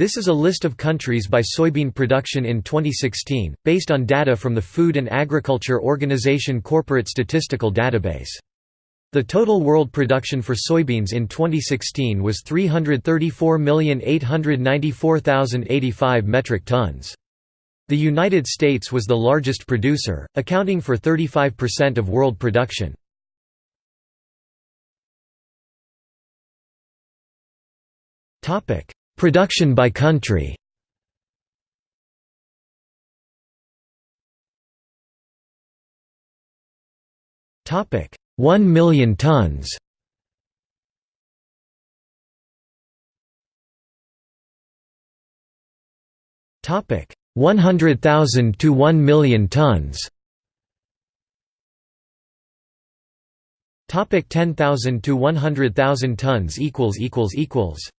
This is a list of countries by soybean production in 2016, based on data from the Food and Agriculture Organization Corporate Statistical Database. The total world production for soybeans in 2016 was 334,894,085 metric tons. The United States was the largest producer, accounting for 35% of world production. Production by country. Topic: 1 million tons. Topic: 100,000 to 1 million tons. Topic. 10,000 to 100,000 tons equals equals equals